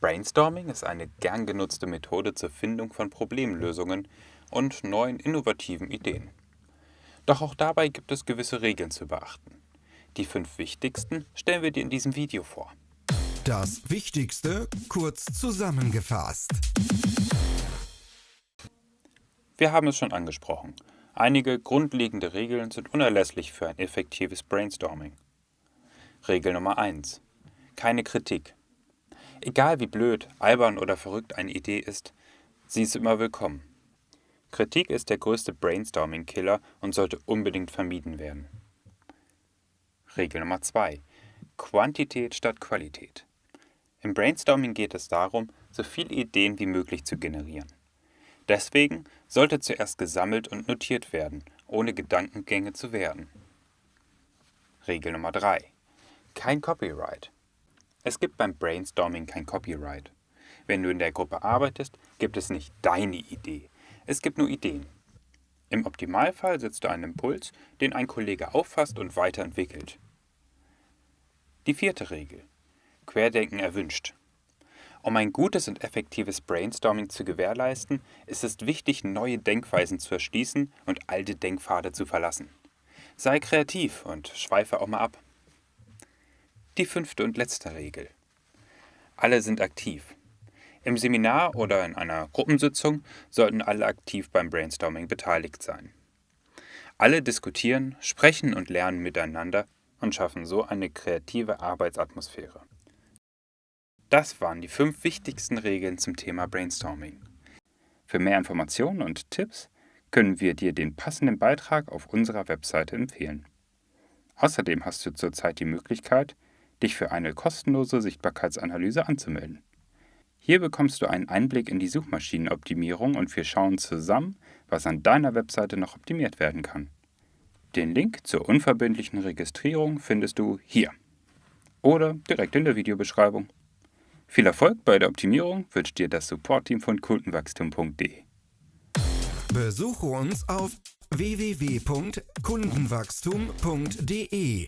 Brainstorming ist eine gern genutzte Methode zur Findung von Problemlösungen und neuen innovativen Ideen. Doch auch dabei gibt es gewisse Regeln zu beachten. Die fünf wichtigsten stellen wir dir in diesem Video vor. Das Wichtigste kurz zusammengefasst. Wir haben es schon angesprochen. Einige grundlegende Regeln sind unerlässlich für ein effektives Brainstorming. Regel Nummer 1. Keine Kritik. Egal wie blöd, albern oder verrückt eine Idee ist, sie ist immer willkommen. Kritik ist der größte Brainstorming-Killer und sollte unbedingt vermieden werden. Regel Nummer 2. Quantität statt Qualität. Im Brainstorming geht es darum, so viele Ideen wie möglich zu generieren. Deswegen sollte zuerst gesammelt und notiert werden, ohne Gedankengänge zu werden. Regel Nummer 3. Kein Copyright. Es gibt beim Brainstorming kein Copyright. Wenn du in der Gruppe arbeitest, gibt es nicht deine Idee. Es gibt nur Ideen. Im Optimalfall setzt du einen Impuls, den ein Kollege auffasst und weiterentwickelt. Die vierte Regel. Querdenken erwünscht. Um ein gutes und effektives Brainstorming zu gewährleisten, ist es wichtig, neue Denkweisen zu erschließen und alte Denkpfade zu verlassen. Sei kreativ und schweife auch mal ab. Die fünfte und letzte Regel. Alle sind aktiv. Im Seminar oder in einer Gruppensitzung sollten alle aktiv beim Brainstorming beteiligt sein. Alle diskutieren, sprechen und lernen miteinander und schaffen so eine kreative Arbeitsatmosphäre. Das waren die fünf wichtigsten Regeln zum Thema Brainstorming. Für mehr Informationen und Tipps können wir dir den passenden Beitrag auf unserer Webseite empfehlen. Außerdem hast du zurzeit die Möglichkeit, dich für eine kostenlose Sichtbarkeitsanalyse anzumelden. Hier bekommst du einen Einblick in die Suchmaschinenoptimierung und wir schauen zusammen, was an deiner Webseite noch optimiert werden kann. Den Link zur unverbindlichen Registrierung findest du hier oder direkt in der Videobeschreibung. Viel Erfolg bei der Optimierung wünscht dir das Support-Team von kundenwachstum.de. Besuche uns auf www.kundenwachstum.de.